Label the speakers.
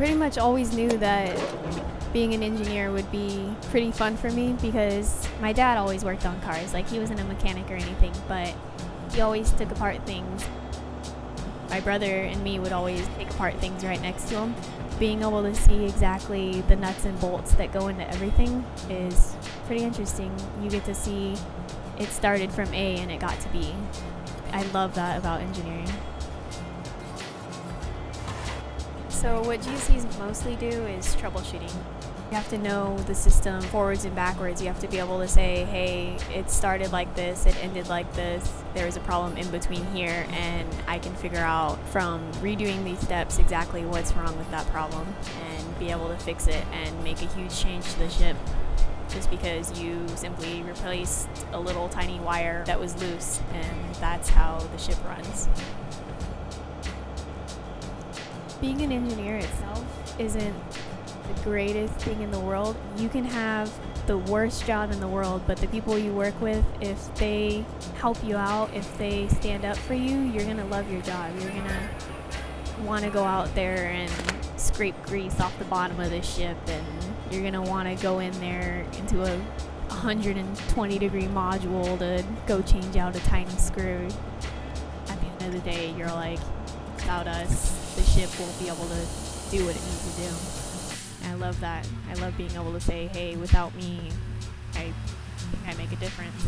Speaker 1: pretty much always knew that being an engineer would be pretty fun for me because my dad always worked on cars. Like he wasn't a mechanic or anything, but he always took apart things. My brother and me would always take apart things right next to him. Being able to see exactly the nuts and bolts that go into everything is pretty interesting. You get to see it started from A and it got to B. I love that about engineering. So what GCs mostly do is troubleshooting. You have to know the system forwards and backwards. You have to be able to say, hey, it started like this, it ended like this, there was a problem in between here, and I can figure out from redoing these steps exactly what's wrong with that problem and be able to fix it and make a huge change to the ship just because you simply replaced a little tiny wire that was loose, and that's how the ship runs being an engineer itself isn't the greatest thing in the world. You can have the worst job in the world, but the people you work with, if they help you out, if they stand up for you, you're gonna love your job. You're gonna want to go out there and scrape grease off the bottom of the ship, and you're gonna want to go in there into a 120 degree module to go change out a tiny screw. At the end of the day, you're like, without us, the ship won't be able to do what it needs to do. And I love that. I love being able to say, hey, without me, I I make a difference.